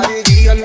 Alegría al